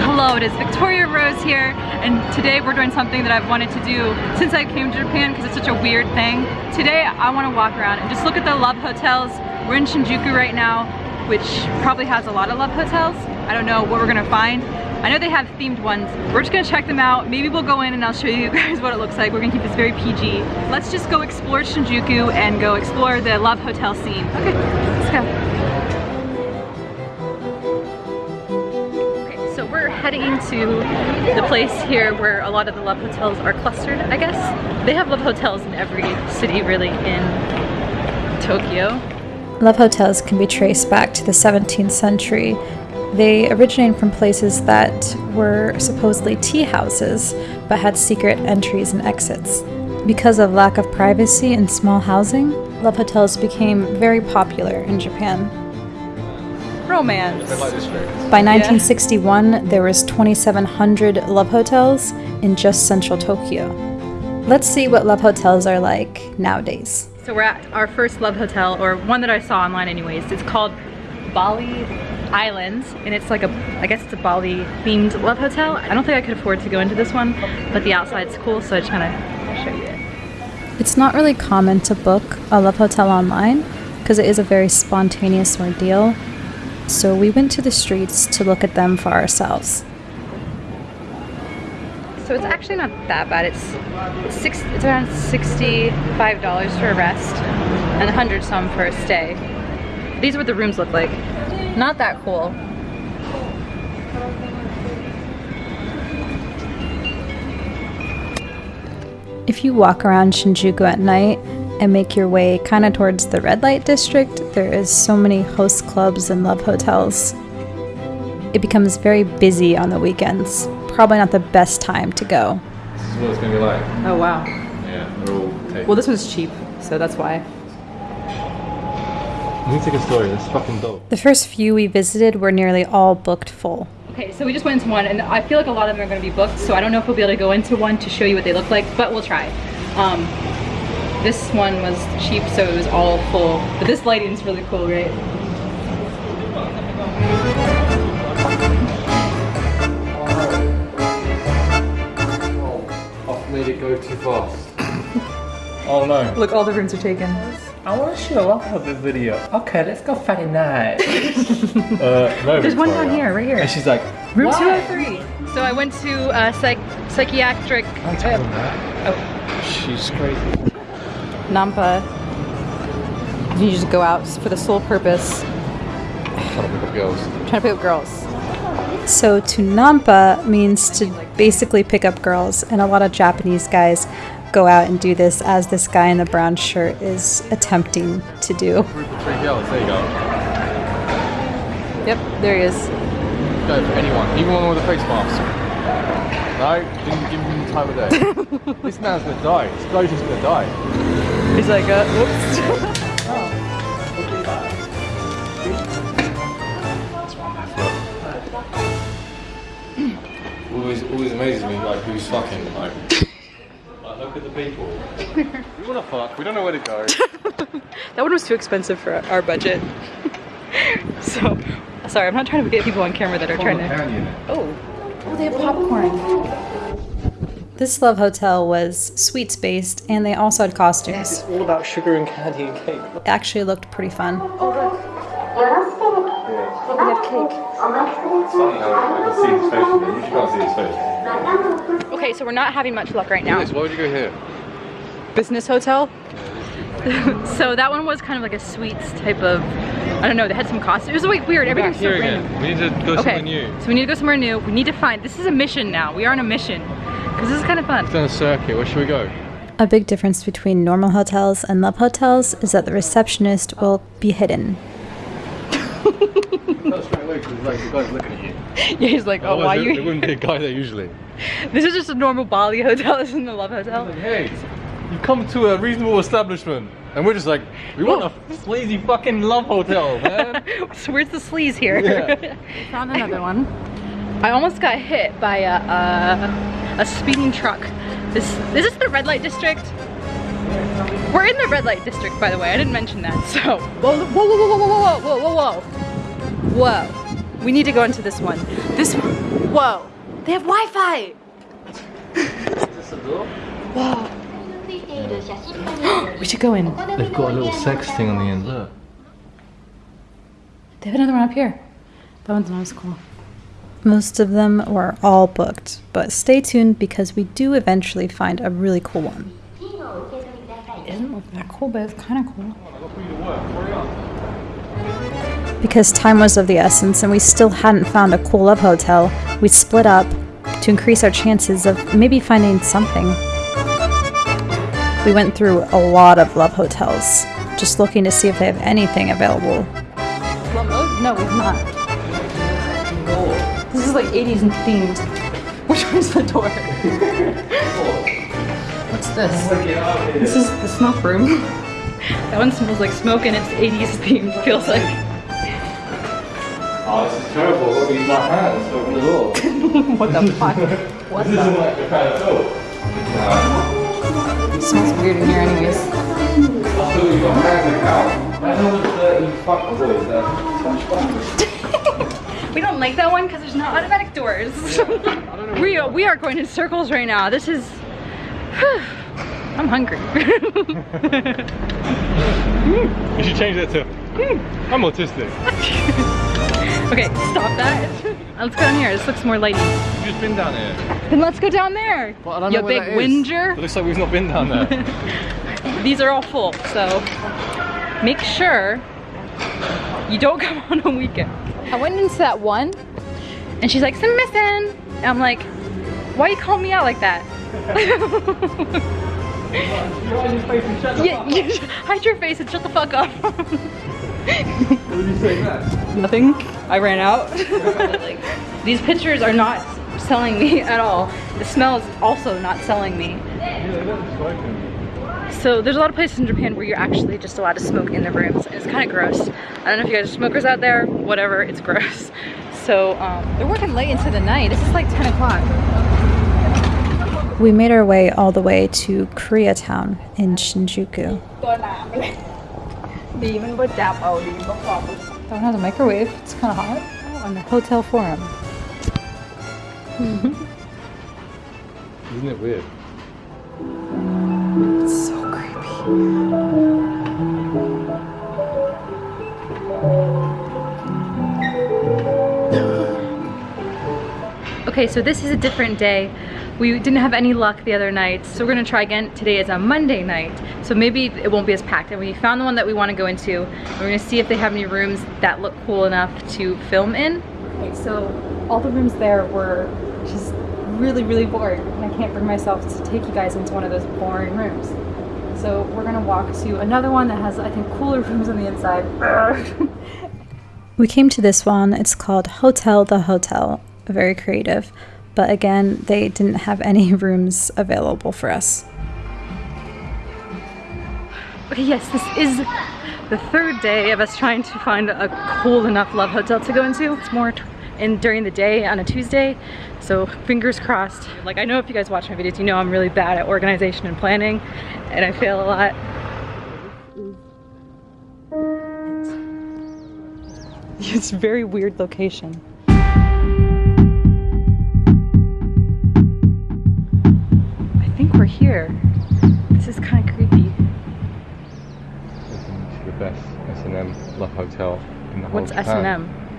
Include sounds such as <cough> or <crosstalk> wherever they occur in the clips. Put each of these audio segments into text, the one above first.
Hello, it is Victoria Rose here, and today we're doing something that I've wanted to do since I came to Japan because it's such a weird thing. Today I want to walk around and just look at the love hotels. We're in Shinjuku right now, which probably has a lot of love hotels. I don't know what we're gonna find. I know they have themed ones. We're just gonna check them out. Maybe we'll go in and I'll show you <laughs> guys what it looks like. We're gonna keep this very PG. Let's just go explore Shinjuku and go explore the love hotel scene. Okay, let's go. Heading into the place here where a lot of the love hotels are clustered, I guess. They have love hotels in every city really in Tokyo. Love hotels can be traced back to the 17th century. They originated from places that were supposedly tea houses, but had secret entries and exits. Because of lack of privacy and small housing, love hotels became very popular in Japan. Romance. By 1961, there was 2,700 love hotels in just central Tokyo. Let's see what love hotels are like nowadays. So we're at our first love hotel, or one that I saw online anyways. It's called Bali Islands, and it's like a, I guess it's a Bali themed love hotel. I don't think I could afford to go into this one, but the outside's cool, so I just kind of show you it. It's not really common to book a love hotel online because it is a very spontaneous ordeal. So we went to the streets to look at them for ourselves. So it's actually not that bad. It's six, it's around $65 for a rest and a 100 some for a stay. These are what the rooms look like. Not that cool. If you walk around Shinjuku at night and make your way kind of towards the red light district, there is so many host clubs and love hotels. It becomes very busy on the weekends. Probably not the best time to go. This is what it's gonna be like. Oh wow. Yeah, they're all taken. Well this one's cheap, so that's why. Let me take a story. This fucking dog. The first few we visited were nearly all booked full. Okay, so we just went into one, and I feel like a lot of them are going to be booked, so I don't know if we'll be able to go into one to show you what they look like, but we'll try. Um, this one was cheap, so it was all full, but this lighting's really cool, right? I've made it go too fast. <laughs> oh no. Look, all the rooms are taken. I want to show off of this video. Okay, let's go Friday night. <laughs> uh, no, There's one down here, right here. And she's like, Room "Why?" 203. So I went to uh, psych psychiatric Don't tell them that. She's crazy. Nampa. You just go out for the sole purpose, Trying to pick up girls. trying to pick up girls. So to nampa means to basically pick up girls, and a lot of Japanese guys go out and do this as this guy in the brown shirt is attempting to do. Three girls. There you go. Yep, there he is. Go for anyone, even one with a face mask. No, didn't give him the time of day. <laughs> this man's gonna die. This guy's just gonna die. He's like, uh, whoops. <laughs> Always, always amazes me like who's fucking like. like look at the people. we wanna fuck. We don't know where to go. <laughs> That one was too expensive for our budget. <laughs> so, sorry, I'm not trying to get people on camera that are trying to. Oh, oh, they have popcorn. This love hotel was sweets based and they also had costumes. It's all about sugar and candy and cake. It actually looked pretty fun. They have cake. Funny how I can see his face from there. You can't see his face. Okay, so we're not having much luck right now. Liz, why would you go here? Business hotel. <laughs> so that one was kind of like a sweets type of. I don't know. They had some costumes. It was like weird. Back Everything's so here random. again. We need to go Okay, somewhere new. so we need to go somewhere new. We need to find. This is a mission now. We are on a mission because this is kind of fun. It's done a circuit. Where should we go? A big difference between normal hotels and love hotels is that the receptionist will be hidden. That's straight away because like the guy's looking at you. <laughs> Yeah, he's like, oh, why Otherwise, there, there you? wouldn't be a guy there usually. <laughs> This is just a normal Bali hotel. <laughs> This isn't the love Like, hotel. hey, you've come to a reasonable establishment, and we're just like, we want a oh. sleazy fucking love hotel, man. so where's the sleaze here? Yeah. Found another one. I almost got hit by a, a, a speeding truck. This, this is the red light district. We're in the red light district, by the way. I didn't mention that. So, whoa, whoa, whoa, whoa, whoa, whoa, whoa, whoa, whoa, whoa. We need to go into this one. This one. Whoa. They have Wi-Fi. Whoa. <gasps> we should go in. They've got a little sex thing on the end, look. They have another one up here. That one's not as cool. Most of them were all booked, but stay tuned because we do eventually find a really cool one. It doesn't look that cool, but it's kind of cool. Because time was of the essence and we still hadn't found a cool love hotel, we split up to increase our chances of maybe finding something. We went through a lot of love hotels, just looking to see if they have anything available. Mode? No, we've not. This is like 80s themed. Which one's the door? What's this? This is the smoke room. that one smells like smoke and it's 80s themed, feels like. Oh, this is terrible. To use my hands open the door. <laughs> what the fuck? What This isn't like the kind of door. It smells weird in here anyways. I thought you've got hands that all the dirty fuck boys there. We don't like that one because there's no automatic doors. <laughs> we, are, we are going in circles right now. This is... <sighs> I'm hungry. <laughs> You should change that to. Hmm. I'm autistic. <laughs> okay, stop that. Let's go down here. This looks more lighty. You've just been down here. Then let's go down there. But I don't you know big that is. It whinger. looks like we've not been down there. These are all full, so make sure you don't come on a weekend. I went into that one, and she's like, "Some missing." And I'm like, "Why you call me out like that?" <laughs> yeah, <laughs> you hide your face and shut the fuck up. what did you say that? Nothing. I ran out. <laughs> like, these pictures are not selling me at all. The smell is also not selling me. Yeah, they haven't spoken. So there's a lot of places in Japan where you're actually just allowed to smoke in the rooms. And it's kind of gross. I don't know if you guys are smokers out there, whatever, it's gross. <laughs> So um, they're working late into the night. This is like 10 o'clock. We made our way all the way to Koreatown in Shinjuku. <laughs> Don't have a microwave. It's kind of hot. Oh, on the hotel forum. <laughs> Isn't it weird? It's so creepy. Okay, so this is a different day. We didn't have any luck the other night, so we're gonna try again. Today is a Monday night, so maybe it won't be as packed. And we found the one that we wanna go into. We're gonna see if they have any rooms that look cool enough to film in. Okay, so all the rooms there were just really, really boring. And I can't bring myself to take you guys into one of those boring rooms. So we're gonna walk to another one that has, I think, cooler <laughs> rooms on the inside. <laughs> We came to this one. It's called Hotel the Hotel. Very creative. But again, they didn't have any <laughs> rooms available for us. Okay, yes, this is the third day of us trying to find a cool enough love hotel to go into. It's more t- in during the day on a Tuesday, so fingers crossed. Like I know if you guys watch my videos, you know I'm really bad at organization and planning, and I fail a lot. <laughs> It's a very weird location. I think we're here. This is kind of creepy. It's the best S&M love hotel in the whole What's Japan. S&M?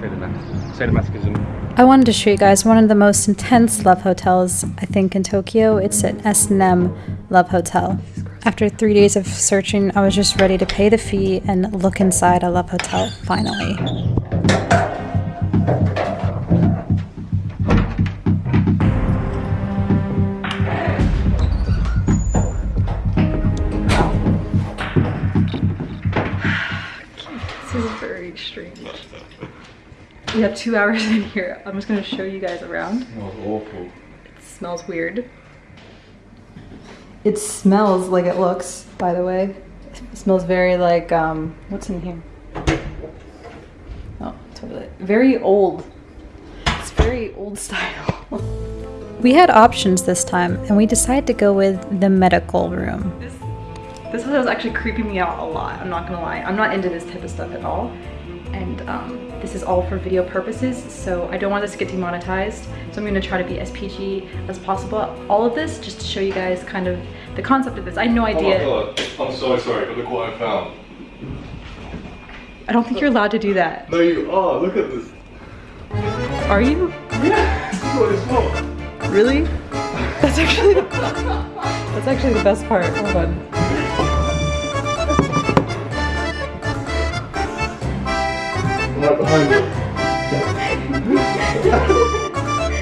Sadomas- Sadomasochism. I wanted to show you guys one of the most intense love hotels, I think, in Tokyo. It's an S&M Love Hotel. After three days of searching, I was just ready to pay the fee and look inside a love hotel, finally. <sighs> This is very strange. We have two <laughs> hours in here. I'm just gonna show you guys around. That was awful. It smells weird. It smells like it looks, by the way. It smells very like, um, what's in here? Oh, toilet. Very old. It's very old style. <laughs> We had options this time, and we decided to go with the medical room. This, this hotel is actually creeping me out a lot. I'm not gonna lie. I'm not into this type of stuff at all. And um, this is all for video purposes, so I don't want this to get demonetized. So I'm gonna try to be as PG as possible. All of this just to show you guys kind of the concept of this. I had no idea. Oh my god, I'm so sorry, but look what I found. I don't think you're allowed to do that. No, you are. Look at this. Are you? Yeah, this is what. Really? That's actually the, that's actually the best part. Hold on. Right behind you. <laughs>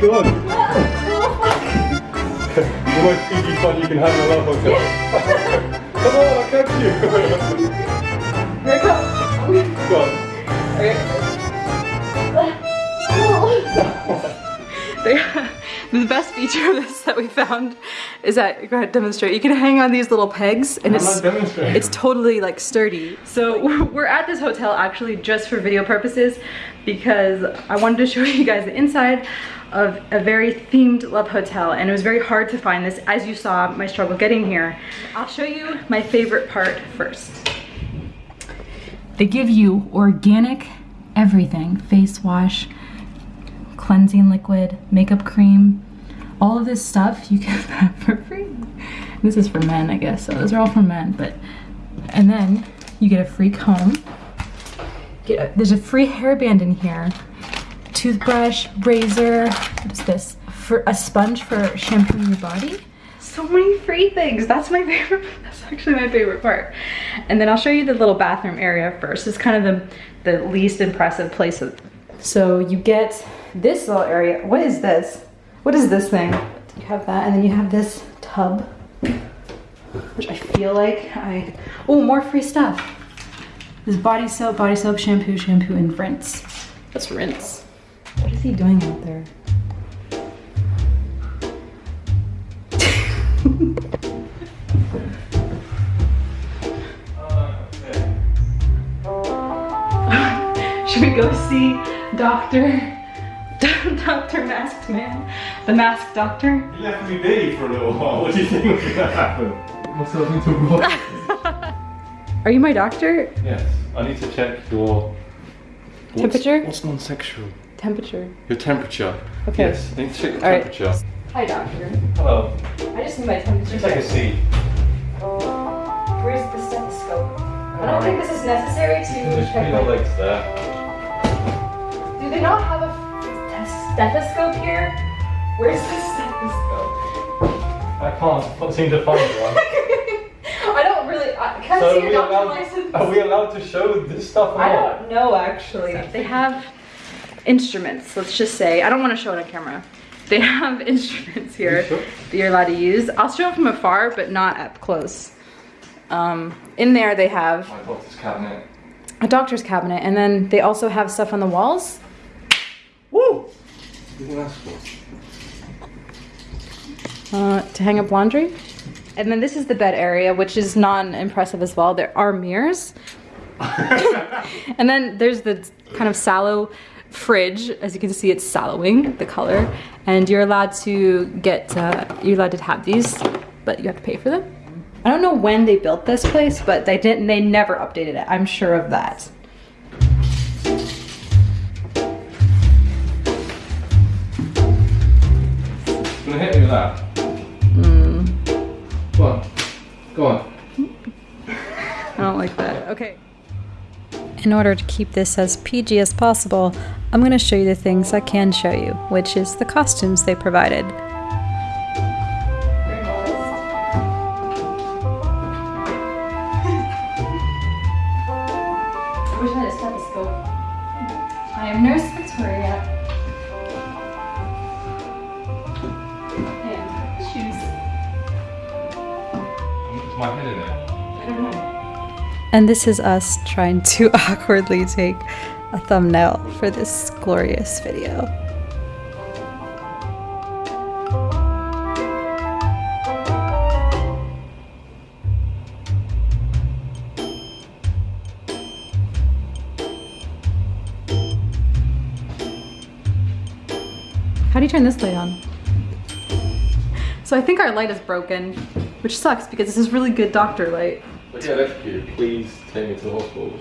Go on. Oh, <laughs> the most PG fun you can have in a love hotel. <laughs> Come on, I'll catch you. Here. Go on. They- the best feature of this that we found is that go ahead demonstrate. You can hang on these little pegs and I'm it's it's totally like sturdy. So <laughs> we're at this hotel actually just for video purposes because I wanted to show <laughs> you guys the inside of a very themed love hotel and it was very hard to find this as you saw my struggle getting here. I'll show you my favorite part first. They give you organic everything, face wash, cleansing liquid, makeup cream, all of this stuff you can <laughs> have for free. This is for men, I guess, so those are all for men, but, and then you get a free comb. Get a, there's a free hairband in here, toothbrush, razor, what is this? For a sponge for shampooing your body. So many free things. That's my <laughs> favorite, that's actually my favorite part. And then I'll show you the little bathroom area first. It's kind of the, the least impressive place. Of, so you get this little area. What is this? What is this thing? You have that, and then you have this tub, which I feel like I, oh, more free stuff. This body soap, body soap, shampoo, shampoo, and rinse. Let's rinse. What is he doing out there? <laughs> Should we go see Doctor, <laughs> Doctor Masked Man, the Masked Doctor? You left me be for a little while. <laughs> What do you think was going to happen? Myself into what? Are you my doctor? yes, I need to check your what's- Temperature? What's non-sexual? Temperature. Your temperature. Okay. Yes, I need to check your All right. temperature. Hi, doctor. Hello. I just need my temperature. Take a checked. seat. Oh, where's the stethoscope? I don't think this is necessary to Just check put your my... legs there. Do they not have a th- stethoscope here? Where's the stethoscope? I can't can't seem to find one. <laughs> I don't really... I, can I So see are your we, doctor allowed, license? are we allowed to show this stuff or I not? don't know actually. They have instruments, let's just say. I don't want to show it on camera. They have <laughs> instruments here sure? that you're allowed to use. I'll show it from afar, but not up close. Um, in there they have My doctor's cabinet. a doctor's cabinet, and then they also have stuff on the walls. Woo! What do you think that's for? uh, to hang up laundry. And then this is the bed area, which is non-impressive as well. There are mirrors. <laughs> and then there's the kind of sallow fridge. As you can see, it's sallowing, the color. And you're allowed to get, uh, you're allowed to have these, but you have to pay for them. I don't know when they built this place, but they didn't, they never updated it. I'm sure of that. In order to keep this as PG as possible, I'm going to show you the things I can show you, which is the costumes they provided. Where's my stethoscope? I am Nurse Victoria. And shoes. Is my head in it? I don't know. And this is us trying to <laughs> awkwardly take a thumbnail for this glorious video. How do you turn this light on? So I think our light is broken, which sucks because this is really good doctor light. But yeah, that's good. Please take me to the hospital.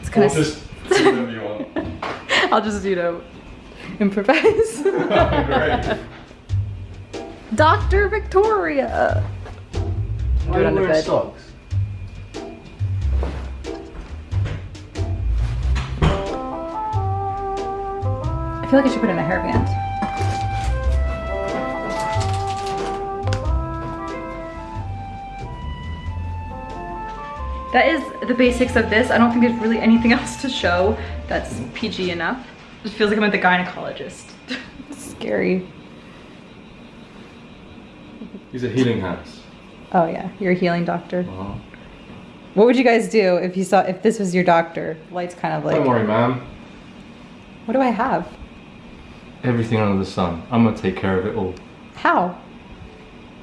It's kind Or of. just do whatever you want. <laughs> I'll just you know improvise. <laughs> Great. Dr. Victoria. Why are on you the wearing bed. socks? I feel like I should put in a hairband. That is the basics of this. I don't think there's really anything <laughs> else to show that's PG enough. It feels like I'm at the gynecologist. <laughs> Scary. These are healing hats. Oh yeah, you're a healing doctor. Uh-huh. What would you guys do if you saw if this was your doctor? Light's kind of like. Don't worry, ma'am. What do I have? Everything under the sun. I'm gonna take care of it all. How?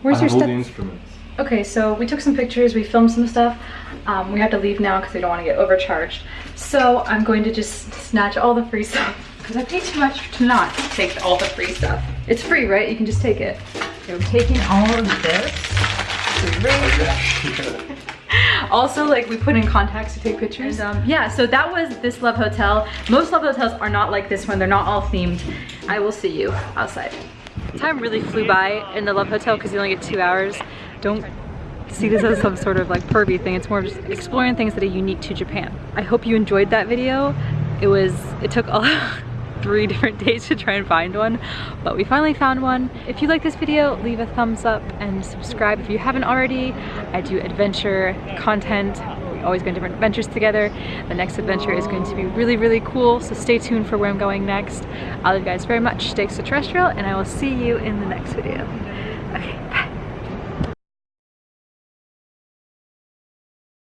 Where's I your have all step? the instruments. Okay, so we took some pictures, we filmed some stuff. Um, we have to leave now because we don't want to get overcharged. So I'm going to just snatch all the free stuff <laughs> because I paid too much to not take all the free stuff. It's free, right? You can just take it. Okay, I'm taking all of this. <laughs> also, like we put in contacts to take pictures. And, um, yeah, so that was this Love Hotel. Most Love Hotels are not like this one. They're not all themed. I will see you outside. Time really flew by in the Love Hotel because you only get two hours. Don't see this as some sort of like pervy thing. It's more just exploring things that are unique to Japan. I hope you enjoyed that video. It was, it took all <laughs> three different days to try and find one, but we finally found one. If you like this video, leave a thumbs up and subscribe if you haven't already. I do adventure content. We always go on different adventures together. The next adventure is going to be really, really cool, so stay tuned for where I'm going next. I love you guys very much. Stay extraterrestrial, and I will see you in the next video. Okay.